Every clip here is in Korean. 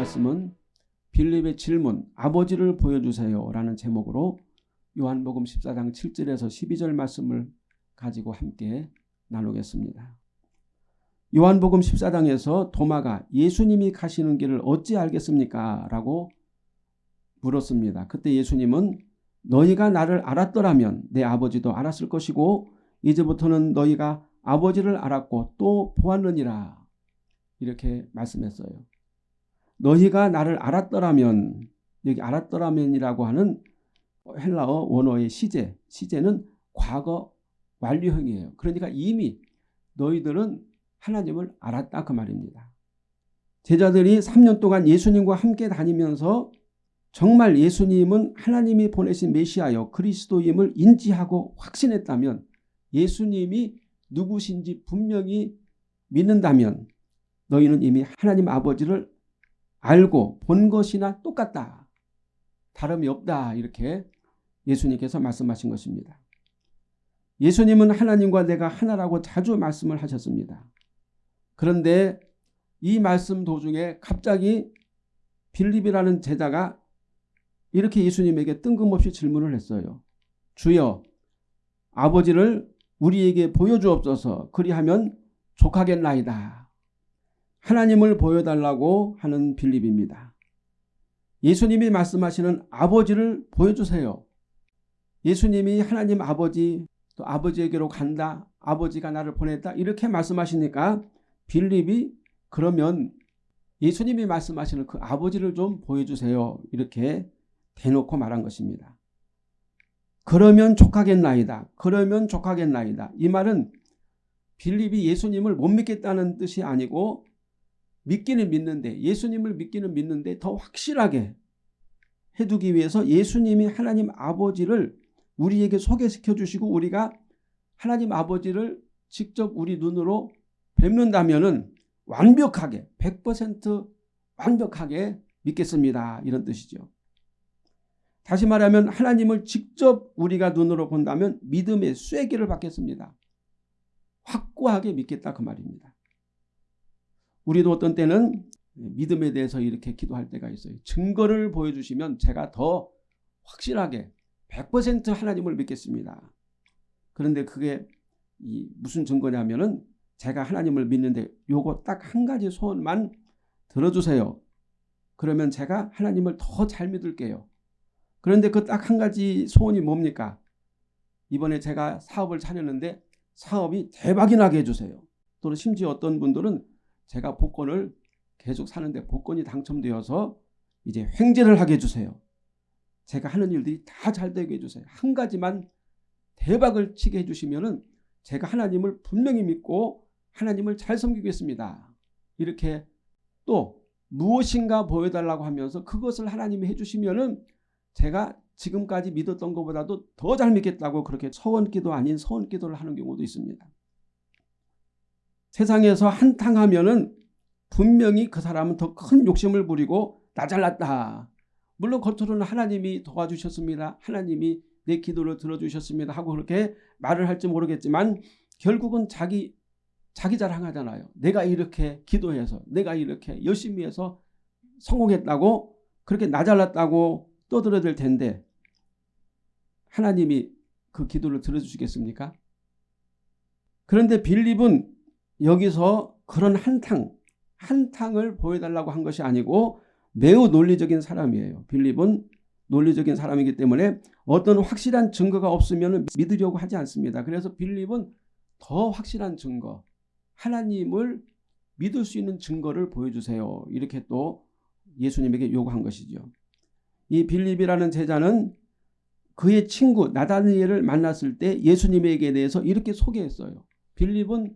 말씀은 빌립의 질문 아버지를 보여주세요 라는 제목으로 요한복음 14장 7절에서 12절 말씀을 가지고 함께 나누겠습니다. 요한복음 14장에서 도마가 예수님이 가시는 길을 어찌 알겠습니까? 라고 물었습니다. 그때 예수님은 너희가 나를 알았더라면 내 아버지도 알았을 것이고 이제부터는 너희가 아버지를 알았고 또 보았느니라 이렇게 말씀했어요. 너희가 나를 알았더라면 여기 알았더라면이라고 하는 헬라어 원어의 시제 시제는 과거 완료형이에요. 그러니까 이미 너희들은 하나님을 알았다 그 말입니다. 제자들이 3년 동안 예수님과 함께 다니면서 정말 예수님은 하나님이 보내신 메시아여 그리스도임을 인지하고 확신했다면 예수님이 누구신지 분명히 믿는다면 너희는 이미 하나님 아버지를 알고 본 것이나 똑같다. 다름이 없다. 이렇게 예수님께서 말씀하신 것입니다. 예수님은 하나님과 내가 하나라고 자주 말씀을 하셨습니다. 그런데 이 말씀 도중에 갑자기 빌립이라는 제자가 이렇게 예수님에게 뜬금없이 질문을 했어요. 주여 아버지를 우리에게 보여주옵소서 그리하면 족하겠나이다. 하나님을 보여달라고 하는 빌립입니다. 예수님이 말씀하시는 아버지를 보여주세요. 예수님이 하나님 아버지 또 아버지에게로 간다. 아버지가 나를 보냈다. 이렇게 말씀하시니까 빌립이 그러면 예수님이 말씀하시는 그 아버지를 좀 보여주세요. 이렇게 대놓고 말한 것입니다. 그러면 족하겠나이다. 그러면 족하겠나이다. 이 말은 빌립이 예수님을 못 믿겠다는 뜻이 아니고 믿기는 믿는데 예수님을 믿기는 믿는데 더 확실하게 해두기 위해서 예수님이 하나님 아버지를 우리에게 소개시켜 주시고 우리가 하나님 아버지를 직접 우리 눈으로 뵙는다면 완벽하게 100% 완벽하게 믿겠습니다. 이런 뜻이죠. 다시 말하면 하나님을 직접 우리가 눈으로 본다면 믿음의 쐐기를 받겠습니다. 확고하게 믿겠다 그 말입니다. 우리도 어떤 때는 믿음에 대해서 이렇게 기도할 때가 있어요. 증거를 보여주시면 제가 더 확실하게 100% 하나님을 믿겠습니다. 그런데 그게 무슨 증거냐면은 제가 하나님을 믿는데 요거 딱 한 가지 소원만 들어주세요. 그러면 제가 하나님을 더 잘 믿을게요. 그런데 그 딱 한 가지 소원이 뭡니까? 이번에 제가 사업을 차렸는데 사업이 대박이 나게 해주세요. 또는 심지어 어떤 분들은 제가 복권을 계속 사는데 복권이 당첨되어서 이제 횡재를 하게 해주세요. 제가 하는 일들이 다 잘 되게 해주세요. 한 가지만 대박을 치게 해주시면 제가 하나님을 분명히 믿고 하나님을 잘 섬기겠습니다. 이렇게 또 무엇인가 보여달라고 하면서 그것을 하나님이 해주시면 제가 지금까지 믿었던 것보다도 더 잘 믿겠다고 그렇게 서원기도 아닌 서원기도를 하는 경우도 있습니다. 세상에서 한탕하면은 분명히 그 사람은 더 큰 욕심을 부리고 나 잘났다. 물론 겉으로는 하나님이 도와주셨습니다. 하나님이 내 기도를 들어주셨습니다. 하고 그렇게 말을 할지 모르겠지만 결국은 자기 자기 자랑하잖아요. 내가 이렇게 기도해서 내가 이렇게 열심히 해서 성공했다고 그렇게 나 잘났다고 떠들어댈 텐데 하나님이 그 기도를 들어주시겠습니까? 그런데 빌립은 여기서 그런 한탕, 한탕을 보여달라고 한 것이 아니고 매우 논리적인 사람이에요. 빌립은 논리적인 사람이기 때문에 어떤 확실한 증거가 없으면 믿으려고 하지 않습니다. 그래서 빌립은 더 확실한 증거, 하나님을 믿을 수 있는 증거를 보여주세요. 이렇게 또 예수님에게 요구한 것이죠. 이 빌립이라는 제자는 그의 친구 나다니엘을 만났을 때 예수님에게 대해서 이렇게 소개했어요. 빌립은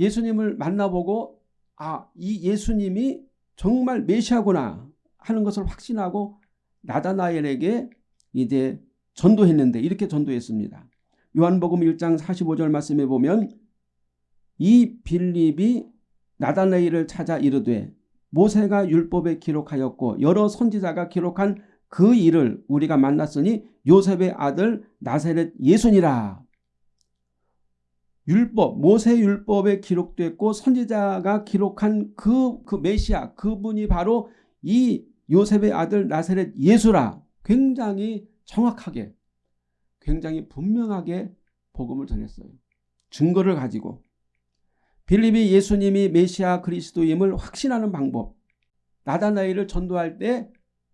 예수님을 만나보고 아, 이 예수님이 정말 메시아구나 하는 것을 확신하고 나다나엘에게 이제 전도했는데 이렇게 전도했습니다. 요한복음 1장 45절 말씀에 보면 이 빌립이 나다나엘을 찾아 이르되 모세가 율법에 기록하였고 여러 선지자가 기록한 그 일을 우리가 만났으니 요셉의 아들 나세렛 예수니라. 율법, 모세 율법에 기록됐고 선지자가 기록한 그, 그 메시아, 그분이 바로 이 요셉의 아들 나사렛 예수라 굉장히 정확하게 굉장히 분명하게 복음을 전했어요. 증거를 가지고 빌립이 예수님이 메시아 그리스도임을 확신하는 방법 나다나엘을 전도할 때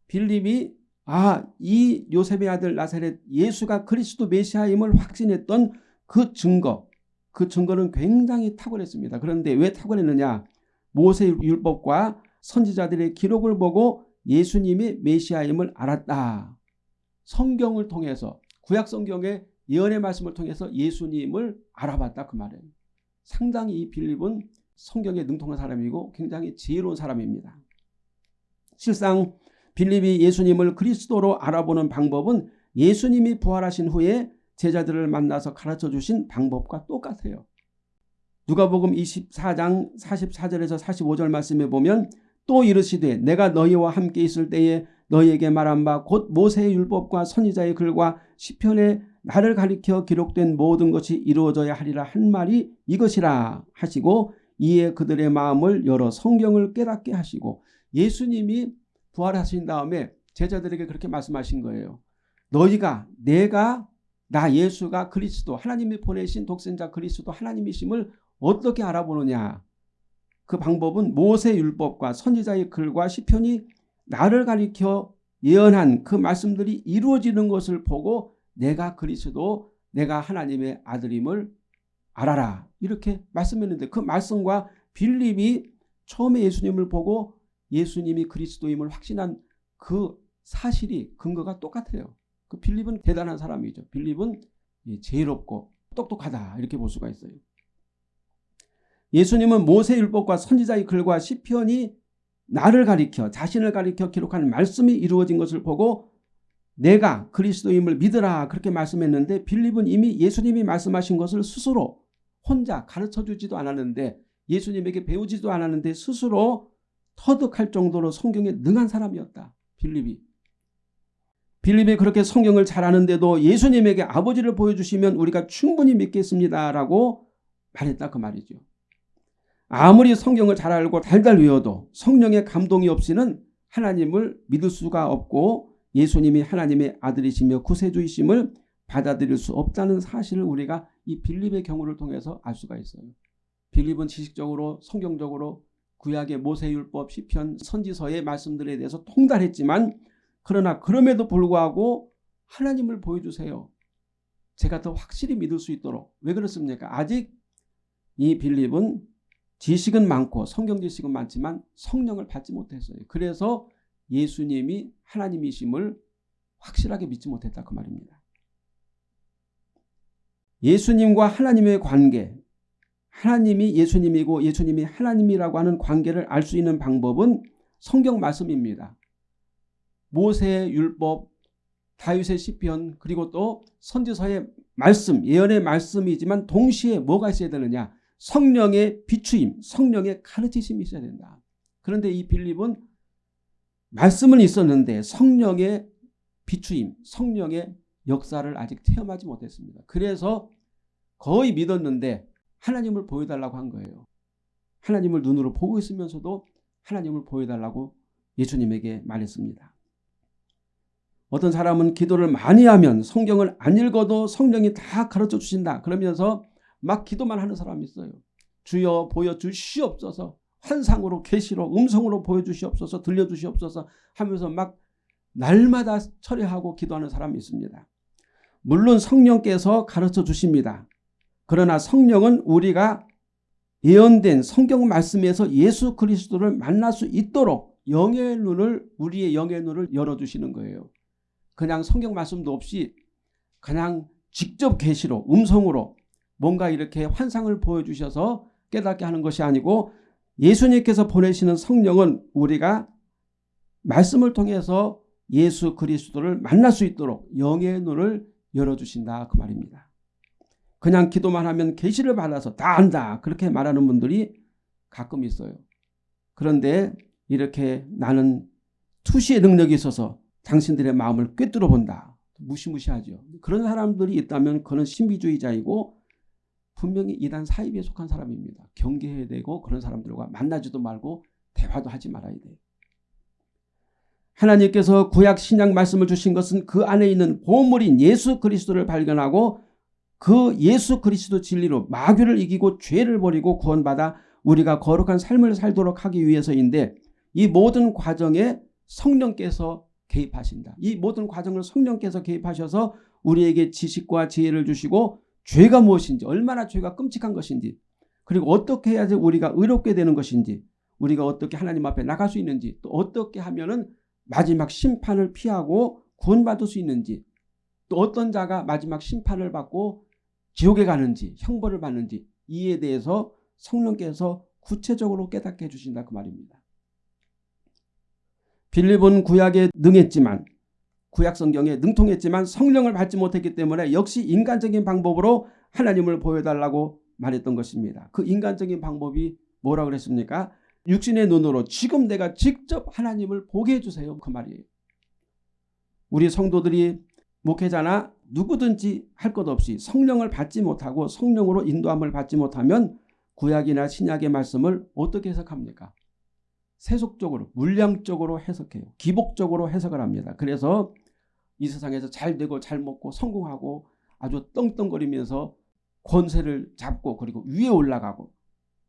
빌립이 아 이 요셉의 아들 나사렛 예수가 그리스도 메시아임을 확신했던 그 증거 그 증거는 굉장히 탁월했습니다. 그런데 왜 탁월했느냐 모세 율법과 선지자들의 기록을 보고 예수님이 메시아임을 알았다. 성경을 통해서 구약 성경의 예언의 말씀을 통해서 예수님을 알아봤다 그 말이에요. 상당히 이 빌립은 성경에 능통한 사람이고 굉장히 지혜로운 사람입니다. 실상 빌립이 예수님을 그리스도로 알아보는 방법은 예수님이 부활하신 후에 제자들을 만나서 가르쳐 주신 방법과 똑같아요. 누가복음 24장 44절에서 45절 말씀에 보면 또 이르시되 내가 너희와 함께 있을 때에 너희에게 말한 바 곧 모세의 율법과 선지자의 글과 시편에 나를 가리켜 기록된 모든 것이 이루어져야 하리라 한 말이 이것이라 하시고 이에 그들의 마음을 열어 성경을 깨닫게 하시고 예수님이 부활하신 다음에 제자들에게 그렇게 말씀하신 거예요. 너희가 내가 나 예수가 그리스도 하나님이 보내신 독생자 그리스도 하나님이심을 어떻게 알아보느냐. 그 방법은 모세 율법과 선지자의 글과 시편이 나를 가리켜 예언한 그 말씀들이 이루어지는 것을 보고 내가 그리스도 내가 하나님의 아들임을 알아라 이렇게 말씀했는데 그 말씀과 빌립이 처음에 예수님을 보고 예수님이 그리스도임을 확신한 그 사실이 근거가 똑같아요. 그 빌립은 대단한 사람이죠. 빌립은 제일없고 똑똑하다 이렇게 볼 수가 있어요. 예수님은 모세율법과 선지자의 글과 시편이 나를 가리켜 자신을 가리켜 기록한 말씀이 이루어진 것을 보고 내가 그리스도임을 믿으라 그렇게 말씀했는데 빌립은 이미 예수님이 말씀하신 것을 스스로 혼자 가르쳐주지도 않았는데 예수님에게 배우지도 않았는데 스스로 터득할 정도로 성경에 능한 사람이었다. 빌립이. 빌립이 그렇게 성경을 잘 아는데도 예수님에게 아버지를 보여주시면 우리가 충분히 믿겠습니다라고 말했다 그 말이죠. 아무리 성경을 잘 알고 달달 외워도 성령의 감동이 없이는 하나님을 믿을 수가 없고 예수님이 하나님의 아들이시며 구세주이심을 받아들일 수 없다는 사실을 우리가 이 빌립의 경우를 통해서 알 수가 있어요. 빌립은 지식적으로 성경적으로 구약의 모세율법 시편 선지서의 말씀들에 대해서 통달했지만 그러나 그럼에도 불구하고 하나님을 보여주세요. 제가 더 확실히 믿을 수 있도록 왜 그렇습니까? 아직 이 빌립은 지식은 많고 성경 지식은 많지만 성령을 받지 못했어요. 그래서 예수님이 하나님이심을 확실하게 믿지 못했다 그 말입니다. 예수님과 하나님의 관계 하나님이 예수님이고 예수님이 하나님이라고 하는 관계를 알 수 있는 방법은 성경 말씀입니다. 모세의 율법, 다윗의 시편 그리고 또 선지서의 말씀, 예언의 말씀이지만 동시에 뭐가 있어야 되느냐 성령의 비추임, 성령의 가르치심이 있어야 된다. 그런데 이 빌립은 말씀은 있었는데 성령의 비추임, 성령의 역사를 아직 체험하지 못했습니다. 그래서 거의 믿었는데 하나님을 보여달라고 한 거예요. 하나님을 눈으로 보고 있으면서도 하나님을 보여달라고 예수님에게 말했습니다. 어떤 사람은 기도를 많이 하면 성경을 안 읽어도 성령이 다 가르쳐 주신다. 그러면서 막 기도만 하는 사람이 있어요. 주여 보여주시옵소서 환상으로 계시로 음성으로 보여주시옵소서 들려주시옵소서 하면서 막 날마다 철회하고 기도하는 사람이 있습니다. 물론 성령께서 가르쳐 주십니다. 그러나 성령은 우리가 예언된 성경 말씀에서 예수 그리스도를 만날 수 있도록 영의 눈을 우리의 영의 눈을 열어주시는 거예요. 그냥 성경 말씀도 없이 그냥 직접 계시로 음성으로 뭔가 이렇게 환상을 보여주셔서 깨닫게 하는 것이 아니고 예수님께서 보내시는 성령은 우리가 말씀을 통해서 예수 그리스도를 만날 수 있도록 영의 눈을 열어주신다 그 말입니다. 그냥 기도만 하면 계시를 받아서 다 안다 그렇게 말하는 분들이 가끔 있어요. 그런데 이렇게 나는 투시의 능력이 있어서 당신들의 마음을 꿰뚫어 본다. 무시무시하죠. 그런 사람들이 있다면 그는 신비주의자이고 분명히 이단 사입에 속한 사람입니다. 경계해야 되고 그런 사람들과 만나지도 말고 대화도 하지 말아야 돼요. 하나님께서 구약 신약 말씀을 주신 것은 그 안에 있는 보물인 예수 그리스도를 발견하고 그 예수 그리스도 진리로 마귀를 이기고 죄를 버리고 구원받아 우리가 거룩한 삶을 살도록 하기 위해서인데 이 모든 과정에 성령께서 개입하신다. 이 모든 과정을 성령께서 개입하셔서 우리에게 지식과 지혜를 주시고 죄가 무엇인지 얼마나 죄가 끔찍한 것인지 그리고 어떻게 해야지 우리가 의롭게 되는 것인지 우리가 어떻게 하나님 앞에 나갈 수 있는지 또 어떻게 하면 은 마지막 심판을 피하고 구원받을 수 있는지 또 어떤 자가 마지막 심판을 받고 지옥에 가는지 형벌을 받는지 이에 대해서 성령께서 구체적으로 깨닫게 해주신다 그 말입니다. 빌립은 구약에 능했지만 구약 성경에 능통했지만 성령을 받지 못했기 때문에 역시 인간적인 방법으로 하나님을 보여달라고 말했던 것입니다. 그 인간적인 방법이 뭐라 그랬습니까? 육신의 눈으로 지금 내가 직접 하나님을 보게 해주세요. 그 말이에요. 우리 성도들이 목회자나 누구든지 할 것 없이 성령을 받지 못하고 성령으로 인도함을 받지 못하면 구약이나 신약의 말씀을 어떻게 해석합니까? 세속적으로 물량적으로 해석해요. 기복적으로 해석을 합니다. 그래서 이 세상에서 잘 되고 잘 먹고 성공하고 아주 떵떵거리면서 권세를 잡고 그리고 위에 올라가고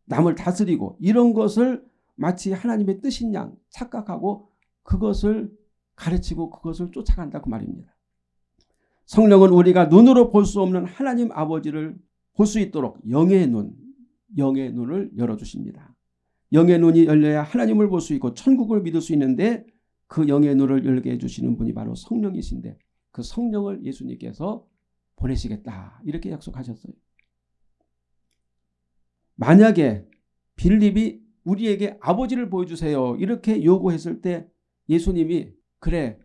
남을 다스리고 이런 것을 마치 하나님의 뜻인 양 착각하고 그것을 가르치고 그것을 쫓아간다 그 말입니다. 성령은 우리가 눈으로 볼 수 없는 하나님 아버지를 볼 수 있도록 영의 눈, 영의 눈을 열어주십니다. 영의 눈이 열려야 하나님을 볼 수 있고 천국을 믿을 수 있는데 그 영의 눈을 열게 해주시는 분이 바로 성령이신데 그 성령을 예수님께서 보내시겠다 이렇게 약속하셨어요. 만약에 빌립이 우리에게 아버지를 보여주세요 이렇게 요구했을 때 예수님이 그래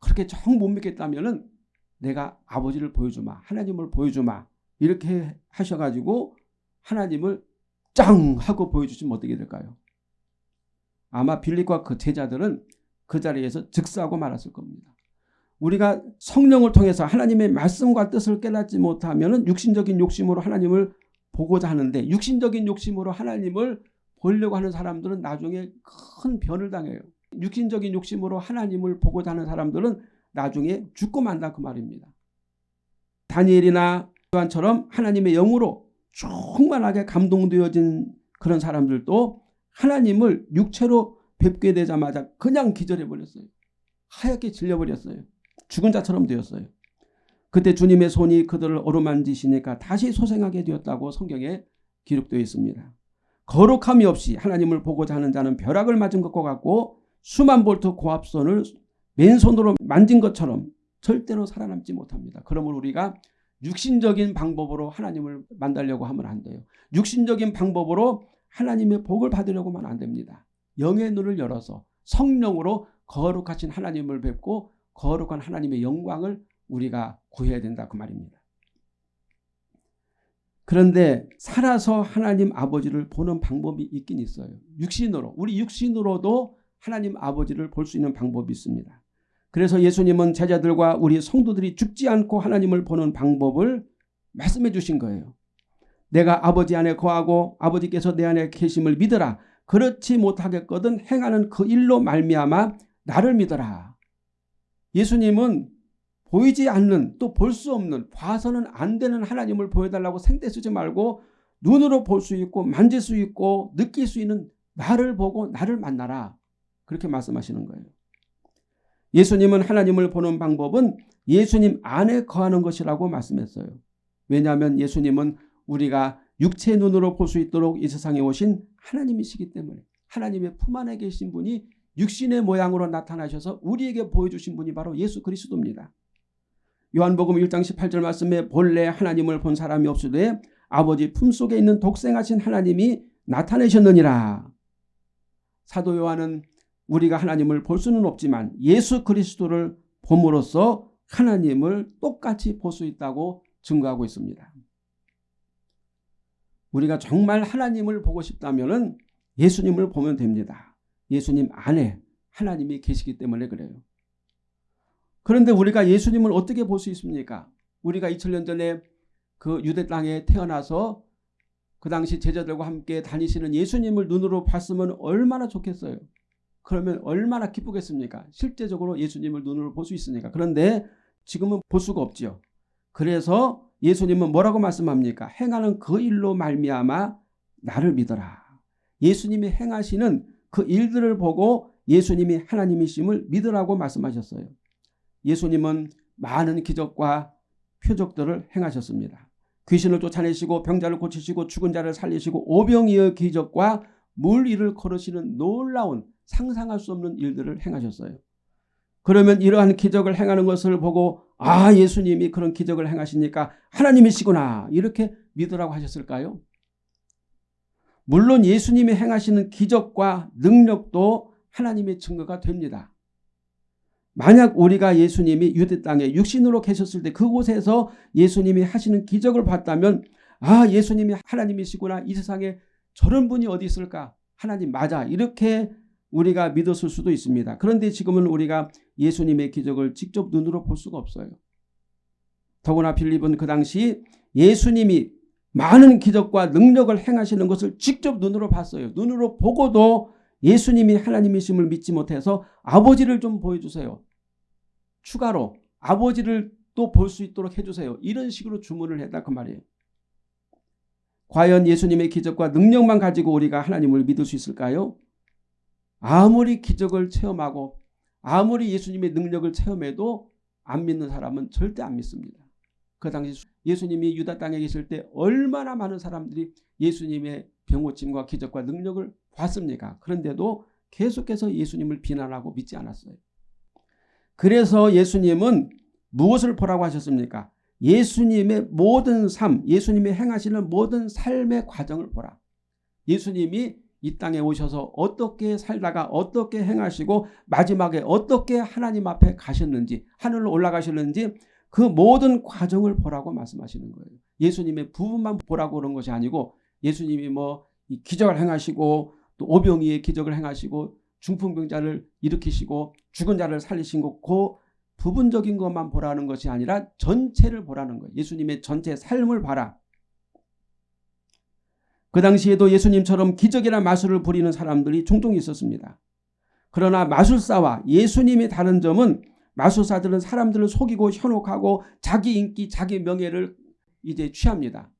그렇게 정 못 믿겠다면 은 내가 아버지를 보여주마 하나님을 보여주마 이렇게 하셔가지고 하나님을 짱 하고 보여주시면 어떻게 될까요? 아마 빌립과 그 제자들은 그 자리에서 즉사하고 말았을 겁니다. 우리가 성령을 통해서 하나님의 말씀과 뜻을 깨닫지 못하면 육신적인 욕심으로 하나님을 보고자 하는데 육신적인 욕심으로 하나님을 보려고 하는 사람들은 나중에 큰 변을 당해요. 육신적인 욕심으로 하나님을 보고자 하는 사람들은 나중에 죽고 만다 그 말입니다. 다니엘이나 요한처럼 하나님의 영으로 충만하게 감동되어진 그런 사람들도 하나님을 육체로 뵙게 되자마자 그냥 기절해 버렸어요. 하얗게 질려버렸어요. 죽은 자처럼 되었어요. 그때 주님의 손이 그들을 어루만지시니까 다시 소생하게 되었다고 성경에 기록되어 있습니다. 거룩함이 없이 하나님을 보고자 하는 자는 벼락을 맞은 것과 같고 수만 볼트 고압선을 맨손으로 만진 것처럼 절대로 살아남지 못합니다. 그러므로 우리가 육신적인 방법으로 하나님을 만나려고 하면 안 돼요. 육신적인 방법으로 하나님의 복을 받으려고 하면 안 됩니다. 영의 눈을 열어서 성령으로 거룩하신 하나님을 뵙고 거룩한 하나님의 영광을 우리가 구해야 된다 그 말입니다. 그런데 살아서 하나님 아버지를 보는 방법이 있긴 있어요. 육신으로 우리 육신으로도 하나님 아버지를 볼 수 있는 방법이 있습니다. 그래서 예수님은 제자들과 우리 성도들이 죽지 않고 하나님을 보는 방법을 말씀해 주신 거예요. 내가 아버지 안에 거하고 아버지께서 내 안에 계심을 믿어라. 그렇지 못하겠거든 행하는 그 일로 말미암아 나를 믿어라. 예수님은 보이지 않는 또 볼 수 없는 봐서는 안 되는 하나님을 보여달라고 생떼 쓰지 말고 눈으로 볼 수 있고 만질 수 있고 느낄 수 있는 나를 보고 나를 만나라. 그렇게 말씀하시는 거예요. 예수님은 하나님을 보는 방법은 예수님 안에 거하는 것이라고 말씀했어요. 왜냐하면 예수님은 우리가 육체 눈으로 볼 수 있도록 이 세상에 오신 하나님이시기 때문에 하나님의 품 안에 계신 분이 육신의 모양으로 나타나셔서 우리에게 보여주신 분이 바로 예수 그리스도입니다. 요한복음 1장 18절 말씀에 본래 하나님을 본 사람이 없으되 아버지 품속에 있는 독생하신 하나님이 나타내셨느니라. 사도 요한은 우리가 하나님을 볼 수는 없지만 예수 그리스도를 봄으로써 하나님을 똑같이 볼 수 있다고 증거하고 있습니다. 우리가 정말 하나님을 보고 싶다면 예수님을 보면 됩니다. 예수님 안에 하나님이 계시기 때문에 그래요. 그런데 우리가 예수님을 어떻게 볼 수 있습니까? 우리가 2000년 전에 그 유대 땅에 태어나서 그 당시 제자들과 함께 다니시는 예수님을 눈으로 봤으면 얼마나 좋겠어요. 그러면 얼마나 기쁘겠습니까? 실제적으로 예수님을 눈으로 볼 수 있으니까. 그런데 지금은 볼 수가 없지요. 그래서 예수님은 뭐라고 말씀합니까? 행하는 그 일로 말미암아 나를 믿어라. 예수님이 행하시는 그 일들을 보고 예수님이 하나님이심을 믿으라고 말씀하셨어요. 예수님은 많은 기적과 표적들을 행하셨습니다. 귀신을 쫓아내시고 병자를 고치시고 죽은 자를 살리시고 오병이의 기적과 물 위를 걸으시는 놀라운 상상할 수 없는 일들을 행하셨어요. 그러면 이러한 기적을 행하는 것을 보고 아 예수님이 그런 기적을 행하시니까 하나님이시구나 이렇게 믿으라고 하셨을까요? 물론 예수님이 행하시는 기적과 능력도 하나님의 증거가 됩니다. 만약 우리가 예수님이 유대 땅에 육신으로 계셨을 때 그곳에서 예수님이 하시는 기적을 봤다면 아 예수님이 하나님이시구나 이 세상에 저런 분이 어디 있을까 하나님 맞아 이렇게 우리가 믿었을 수도 있습니다. 그런데 지금은 우리가 예수님의 기적을 직접 눈으로 볼 수가 없어요. 더구나 빌립은 그 당시 예수님이 많은 기적과 능력을 행하시는 것을 직접 눈으로 봤어요. 눈으로 보고도 예수님이 하나님이심을 믿지 못해서 아버지를 좀 보여주세요. 추가로 아버지를 또 볼 수 있도록 해주세요. 이런 식으로 주문을 했다 그 말이에요. 과연 예수님의 기적과 능력만 가지고 우리가 하나님을 믿을 수 있을까요? 아무리 기적을 체험하고 아무리 예수님의 능력을 체험해도 안 믿는 사람은 절대 안 믿습니다. 그 당시 예수님이 유다 땅에 계실 때 얼마나 많은 사람들이 예수님의 병고침과 기적과 능력을 봤습니까? 그런데도 계속해서 예수님을 비난하고 믿지 않았어요. 그래서 예수님은 무엇을 보라고 하셨습니까? 예수님의 모든 삶, 예수님이 행하시는 모든 삶의 과정을 보라. 예수님이 이 땅에 오셔서 어떻게 살다가 어떻게 행하시고 마지막에 어떻게 하나님 앞에 가셨는지 하늘로 올라가셨는지 그 모든 과정을 보라고 말씀하시는 거예요. 예수님의 부분만 보라고 그런 것이 아니고 예수님이 뭐 기적을 행하시고 또 오병이의 기적을 행하시고 중풍병자를 일으키시고 죽은 자를 살리신 것, 그 부분적인 것만 보라는 것이 아니라 전체를 보라는 거예요. 예수님의 전체 삶을 봐라. 그 당시에도 예수님처럼 기적이나 마술을 부리는 사람들이 종종 있었습니다. 그러나 마술사와 예수님이 다른 점은 마술사들은 사람들을 속이고 현혹하고 자기 인기, 자기 명예를 이제 취합니다.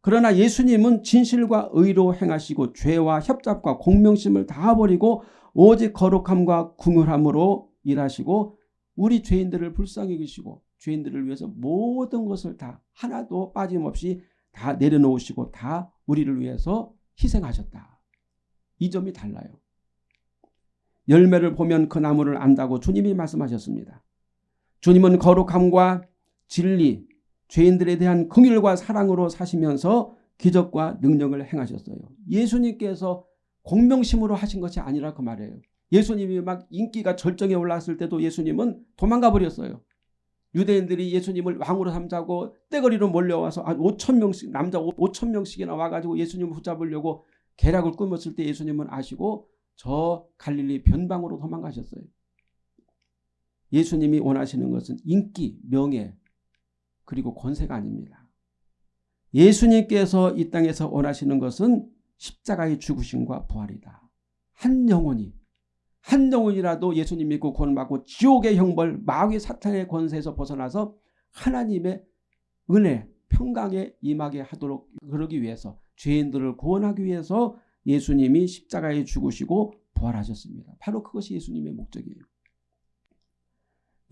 그러나 예수님은 진실과 의로 행하시고 죄와 협잡과 공명심을 다 버리고 오직 거룩함과 궁휼함으로 일하시고 우리 죄인들을 불쌍히 계시고 죄인들을 위해서 모든 것을 다 하나도 빠짐없이 다 내려놓으시고 다 우리를 위해서 희생하셨다. 이 점이 달라요. 열매를 보면 그 나무를 안다고 주님이 말씀하셨습니다. 주님은 거룩함과 진리, 죄인들에 대한 긍휼과 사랑으로 사시면서 기적과 능력을 행하셨어요. 예수님께서 공명심으로 하신 것이 아니라 그 말이에요. 예수님이 막 인기가 절정에 올랐을 때도 예수님은 도망가 버렸어요. 유대인들이 예수님을 왕으로 삼자고 떼거리로 몰려와서 한 5천 명씩 남자 5천 명씩이나 와가지고 예수님을 붙잡으려고 계략을 꾸몄을 때 예수님은 아시고 저 갈릴리 변방으로 도망가셨어요. 예수님이 원하시는 것은 인기, 명예 그리고 권세가 아닙니다. 예수님께서 이 땅에서 원하시는 것은 십자가의 죽으심과 부활이다. 한 영혼이 한 영혼이라도 예수님 믿고 구원받고 지옥의 형벌 마귀 사탄의 권세에서 벗어나서 하나님의 은혜 평강에 임하게 하도록 그러기 위해서 죄인들을 구원하기 위해서 예수님이 십자가에 죽으시고 부활하셨습니다. 바로 그것이 예수님의 목적이에요.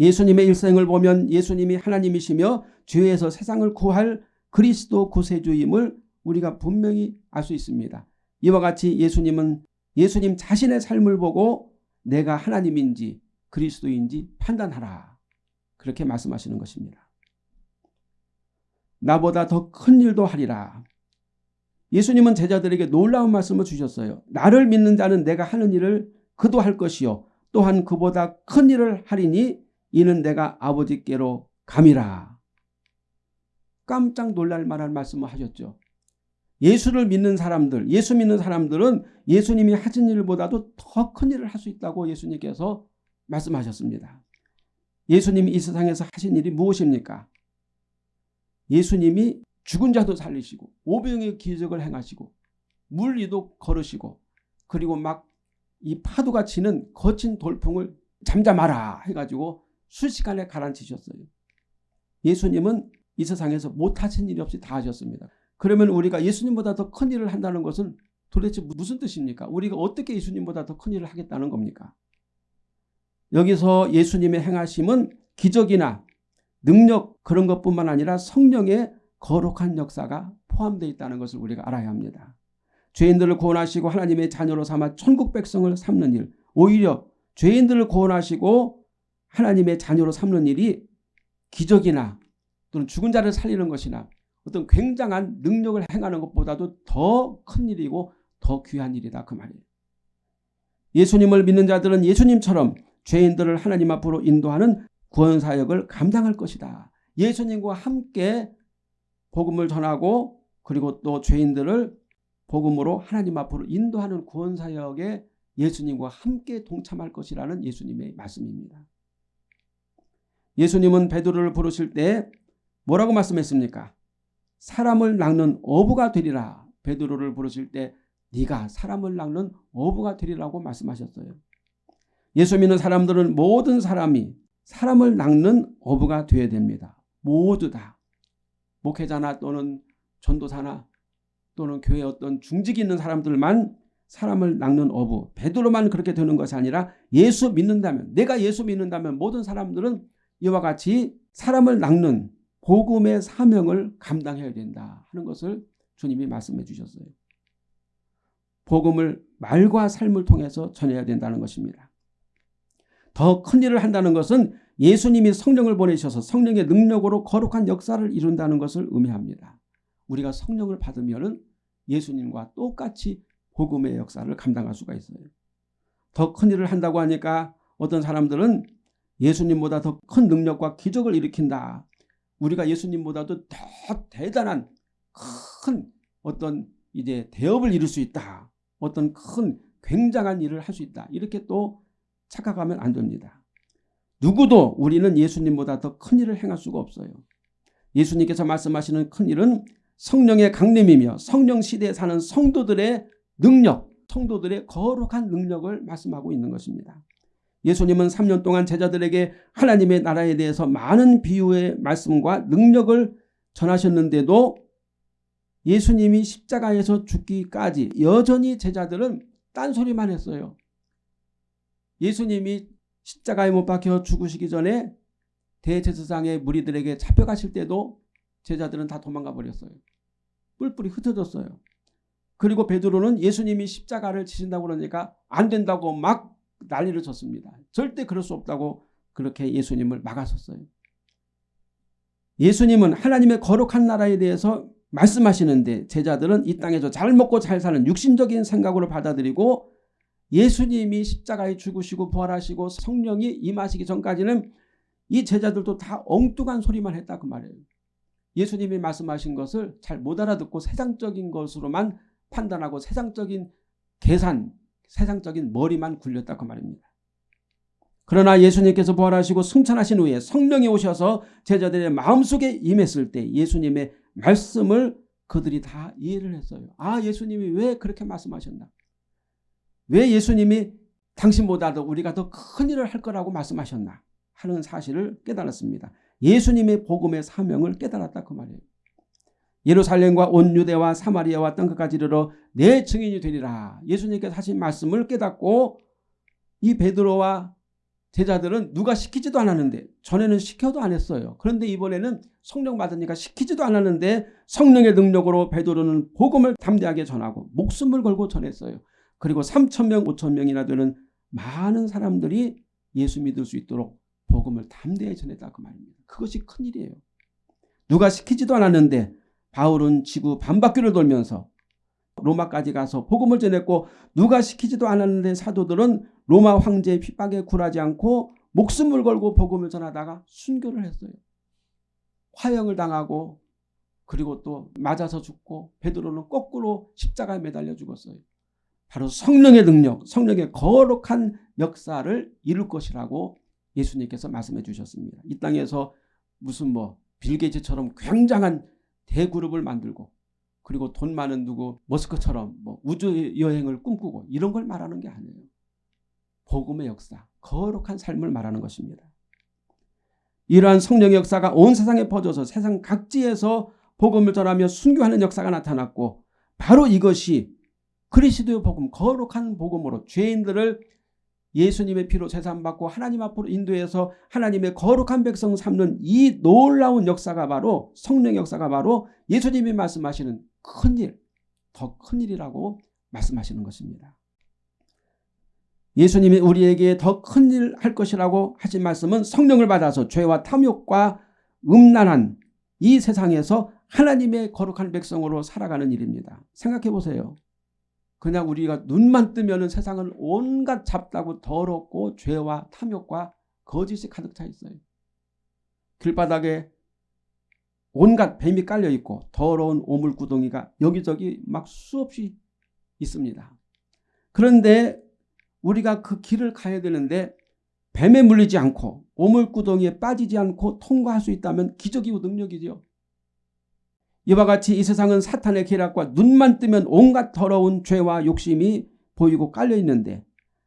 예수님의 일생을 보면 예수님이 하나님이시며 죄에서 세상을 구할 그리스도 구세주임을 우리가 분명히 알 수 있습니다. 이와 같이 예수님은 예수님 자신의 삶을 보고 내가 하나님인지 그리스도인지 판단하라. 그렇게 말씀하시는 것입니다. 나보다 더 큰 일도 하리라. 예수님은 제자들에게 놀라운 말씀을 주셨어요. 나를 믿는 자는 내가 하는 일을 그도 할 것이요. 또한 그보다 큰 일을 하리니 이는 내가 아버지께로 감이라. 깜짝 놀랄 만한 말씀을 하셨죠. 예수를 믿는 사람들, 예수 믿는 사람들은 예수님이 하신 일보다도 더 큰 일을 할 수 있다고 예수님께서 말씀하셨습니다. 예수님이 이 세상에서 하신 일이 무엇입니까? 예수님이 죽은 자도 살리시고 오병의 기적을 행하시고 물 위도 걸으시고 그리고 막 이 파도가 치는 거친 돌풍을 잠잠하라 해가지고 수시간에 가라앉히셨어요. 예수님은 이 세상에서 못하신 일이 없이 다 하셨습니다. 그러면 우리가 예수님보다 더 큰 일을 한다는 것은 도대체 무슨 뜻입니까? 우리가 어떻게 예수님보다 더 큰 일을 하겠다는 겁니까? 여기서 예수님의 행하심은 기적이나 능력 그런 것뿐만 아니라 성령의 거룩한 역사가 포함되어 있다는 것을 우리가 알아야 합니다. 죄인들을 구원하시고 하나님의 자녀로 삼아 천국 백성을 삼는 일 오히려 죄인들을 구원하시고 하나님의 자녀로 삼는 일이 기적이나 또는 죽은 자를 살리는 것이나 어떤 굉장한 능력을 행하는 것보다도 더 큰 일이고 더 귀한 일이다 그 말이에요. 예수님을 믿는 자들은 예수님처럼 죄인들을 하나님 앞으로 인도하는 구원사역을 감당할 것이다. 예수님과 함께 복음을 전하고 그리고 또 죄인들을 복음으로 하나님 앞으로 인도하는 구원사역에 예수님과 함께 동참할 것이라는 예수님의 말씀입니다. 예수님은 베드로를 부르실 때 뭐라고 말씀했습니까? 사람을 낚는 어부가 되리라. 베드로를 부르실 때 네가 사람을 낚는 어부가 되리라고 말씀하셨어요. 예수 믿는 사람들은 모든 사람이 사람을 낚는 어부가 되어야 됩니다. 모두 다. 목회자나 또는 전도사나 또는 교회 어떤 중직이 있는 사람들만 사람을 낚는 어부 베드로만 그렇게 되는 것이 아니라 예수 믿는다면 내가 예수 믿는다면 모든 사람들은 이와 같이 사람을 낚는 복음의 사명을 감당해야 된다 하는 것을 주님이 말씀해 주셨어요. 복음을 말과 삶을 통해서 전해야 된다는 것입니다. 더 큰 일을 한다는 것은 예수님이 성령을 보내셔서 성령의 능력으로 거룩한 역사를 이룬다는 것을 의미합니다. 우리가 성령을 받으면 예수님과 똑같이 복음의 역사를 감당할 수가 있어요. 더 큰 일을 한다고 하니까 어떤 사람들은 예수님보다 더 큰 능력과 기적을 일으킨다. 우리가 예수님보다도 더 대단한 큰 어떤 이제 대업을 이룰 수 있다. 어떤 큰 굉장한 일을 할 수 있다. 이렇게 또 착각하면 안 됩니다. 누구도 우리는 예수님보다 더 큰 일을 행할 수가 없어요. 예수님께서 말씀하시는 큰 일은 성령의 강림이며 성령 시대에 사는 성도들의 능력, 성도들의 거룩한 능력을 말씀하고 있는 것입니다. 예수님은 3년 동안 제자들에게 하나님의 나라에 대해서 많은 비유의 말씀과 능력을 전하셨는데도 예수님이 십자가에서 죽기까지 여전히 제자들은 딴소리만 했어요. 예수님이 십자가에 못 박혀 죽으시기 전에 대제사장의 무리들에게 잡혀가실 때도 제자들은 다 도망가 버렸어요. 뿔뿔이 흩어졌어요. 그리고 베드로는 예수님이 십자가를 지신다고 그러니까 안 된다고 막 난리를 쳤습니다. 절대 그럴 수 없다고 그렇게 예수님을 막았었어요. 예수님은 하나님의 거룩한 나라에 대해서 말씀하시는데 제자들은 이 땅에서 잘 먹고 잘 사는 육신적인 생각으로 받아들이고 예수님이 십자가에 죽으시고 부활하시고 성령이 임하시기 전까지는 이 제자들도 다 엉뚱한 소리만 했다 그 말이에요. 예수님이 말씀하신 것을 잘 못 알아듣고 세상적인 것으로만 판단하고 세상적인 계산, 세상적인 머리만 굴렸다 그 말입니다. 그러나 예수님께서 부활하시고 승천하신 후에 성령이 오셔서 제자들의 마음속에 임했을 때 예수님의 말씀을 그들이 다 이해를 했어요. 아 예수님이 왜 그렇게 말씀하셨나. 왜 예수님이 당신보다도 우리가 더 큰 일을 할 거라고 말씀하셨나 하는 사실을 깨달았습니다. 예수님의 복음의 사명을 깨달았다 그 말이에요. 예루살렘과 온 유대와 사마리아와 땅끝까지 이르러 내 증인이 되리라. 예수님께서 하신 말씀을 깨닫고 이 베드로와 제자들은 누가 시키지도 않았는데 전에는 시켜도 안 했어요. 그런데 이번에는 성령 받으니까 시키지도 않았는데 성령의 능력으로 베드로는 복음을 담대하게 전하고 목숨을 걸고 전했어요. 그리고 3천명 5천명이나 되는 많은 사람들이 예수 믿을 수 있도록 복음을 담대히 전했다 그 말입니다. 그것이 큰일이에요. 누가 시키지도 않았는데 바울은 지구 반바퀴를 돌면서 로마까지 가서 복음을 전했고 누가 시키지도 않았는데 사도들은 로마 황제의 핍박에 굴하지 않고 목숨을 걸고 복음을 전하다가 순교를 했어요. 화형을 당하고 그리고 또 맞아서 죽고 베드로는 거꾸로 십자가에 매달려 죽었어요. 바로 성령의 능력, 성령의 거룩한 역사를 이룰 것이라고 예수님께서 말씀해 주셨습니다. 이 땅에서 무슨 뭐 빌게이츠처럼 굉장한 대그룹을 만들고 그리고 돈 많은 누구 머스크처럼 뭐 우주 여행을 꿈꾸고 이런 걸 말하는 게 아니에요. 복음의 역사, 거룩한 삶을 말하는 것입니다. 이러한 성령의 역사가 온 세상에 퍼져서 세상 각지에서 복음을 전하며 순교하는 역사가 나타났고 바로 이것이 그리스도의 복음, 거룩한 복음으로 죄인들을 예수님의 피로 재산받고 하나님 앞으로 인도해서 하나님의 거룩한 백성 삼는 이 놀라운 역사가 바로 성령 역사가 바로 예수님이 말씀하시는 큰일, 더 큰일이라고 말씀하시는 것입니다. 예수님이 우리에게 더 큰일 할 것이라고 하신 말씀은 성령을 받아서 죄와 탐욕과 음란한 이 세상에서 하나님의 거룩한 백성으로 살아가는 일입니다. 생각해 보세요. 그냥 우리가 눈만 뜨면 세상은 온갖 잡다고 더럽고 죄와 탐욕과 거짓이 가득 차 있어요. 길바닥에 온갖 뱀이 깔려 있고 더러운 오물구덩이가 여기저기 막 수없이 있습니다. 그런데 우리가 그 길을 가야 되는데 뱀에 물리지 않고 오물구덩이에 빠지지 않고 통과할 수 있다면 기적이고 능력이죠. 이와 같이 이 세상은 사탄의 계략과 눈만 뜨면 온갖 더러운 죄와 욕심이 보이고 깔려 있는데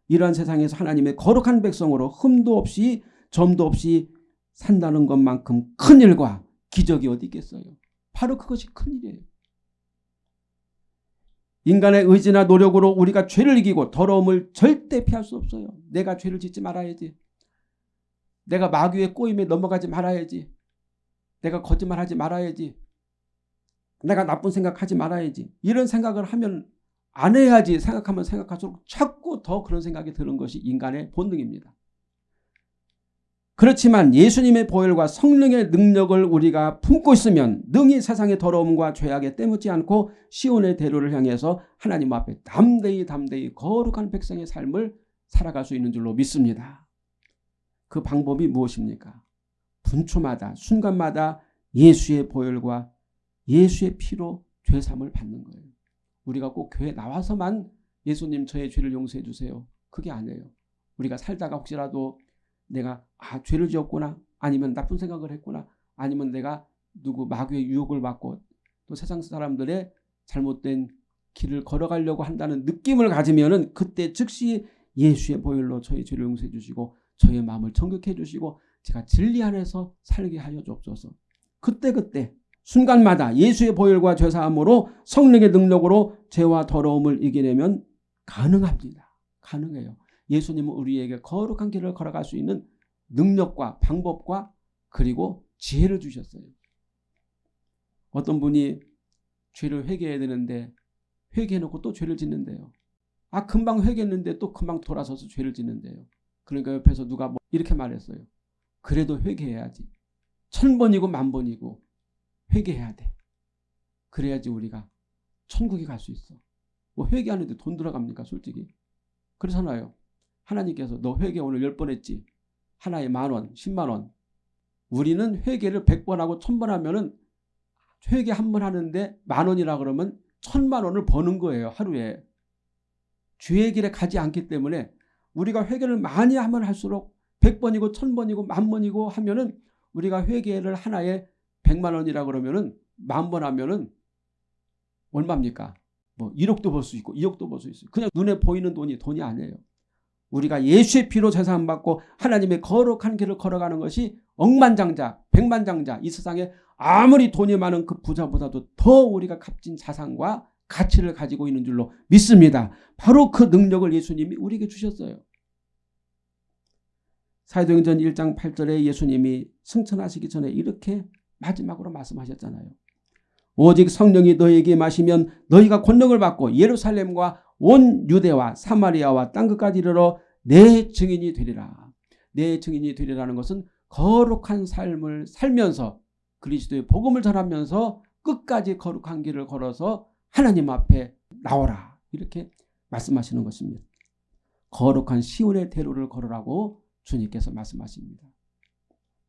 이러한 세상에서 하나님의 거룩한 백성으로 흠도 없이 점도 없이 산다는 것만큼 큰 일과 기적이 어디 있겠어요. 바로 그것이 큰일이에요. 인간의 의지나 노력으로 우리가 죄를 이기고 더러움을 절대 피할 수 없어요. 내가 죄를 짓지 말아야지. 내가 마귀의 꼬임에 넘어가지 말아야지. 내가 거짓말하지 말아야지. 내가 나쁜 생각하지 말아야지. 이런 생각을 하면 안 해야지 생각하면 생각할수록 자꾸 더 그런 생각이 드는 것이 인간의 본능입니다. 그렇지만 예수님의 보혈과 성령의 능력을 우리가 품고 있으면 능히 세상의 더러움과 죄악에 때묻지 않고 시온의 대로를 향해서 하나님 앞에 담대히 담대히 거룩한 백성의 삶을 살아갈 수 있는 줄로 믿습니다. 그 방법이 무엇입니까? 분초마다 순간마다 예수의 보혈과 예수의 피로 죄삼을 받는 거예요. 우리가 꼭 교회 나와서만 예수님 저의 죄를 용서해 주세요. 그게 아니에요. 우리가 살다가 혹시라도 내가 아 죄를 지었구나 아니면 나쁜 생각을 했구나 아니면 내가 누구 마귀의 유혹을 받고 또 세상 사람들의 잘못된 길을 걸어가려고 한다는 느낌을 가지면 은 그때 즉시 예수의 보혈로 저희 죄를 용서해 주시고 저의 마음을 정결해 주시고 제가 진리 안에서 살게 하여 주옵소서. 그때그때 순간마다 예수의 보혈과 죄사함으로 성령의 능력으로 죄와 더러움을 이겨내면 가능합니다. 가능해요. 예수님은 우리에게 거룩한 길을 걸어갈 수 있는 능력과 방법과 그리고 지혜를 주셨어요. 어떤 분이 죄를 회개해야 되는데 회개해놓고 또 죄를 짓는데요. 아 금방 회개했는데 또 금방 돌아서서 죄를 짓는데요. 그러니까 옆에서 누가 뭐 이렇게 말했어요. 그래도 회개해야지. 천 번이고 만 번이고 회개해야 돼. 그래야지 우리가 천국에 갈 수 있어. 뭐 회개하는데 돈 들어갑니까 솔직히. 그렇잖아요. 하나님께서 너 회개 오늘 10번 했지. 하나에 만원, 10만원. 우리는 회개를 100번 하고 1000번 하면은 회개 한 번 하는데 만원이라 그러면 천만원을 버는 거예요. 하루에. 주의 길에 가지 않기 때문에 우리가 회개를 많이 하면 할수록 100번이고 1000번이고 만번이고 하면은 우리가 회개를 하나에 100만 원이라 그러면은 만 번 하면은 얼마입니까? 뭐 1억도 벌 수 있고 2억도 벌 수 있어요. 그냥 눈에 보이는 돈이 돈이 아니에요. 우리가 예수의 피로 재산 받고 하나님의 거룩한 길을 걸어가는 것이 억만장자, 백만장자 이 세상에 아무리 돈이 많은 그 부자보다도 더 우리가 값진 자산과 가치를 가지고 있는 줄로 믿습니다. 바로 그 능력을 예수님이 우리에게 주셨어요. 사도행전 1장 8절에 예수님이 승천하시기 전에 이렇게 마지막으로 말씀하셨잖아요. 오직 성령이 너에게 마시면 너희가 권능을 받고 예루살렘과 온 유대와 사마리아와 땅 끝까지 이르러 내 증인이 되리라. 내 증인이 되리라는 것은 거룩한 삶을 살면서 그리스도의 복음을 전하면서 끝까지 거룩한 길을 걸어서 하나님 앞에 나오라. 이렇게 말씀하시는 것입니다. 거룩한 시온의 대로를 걸으라고 주님께서 말씀하십니다.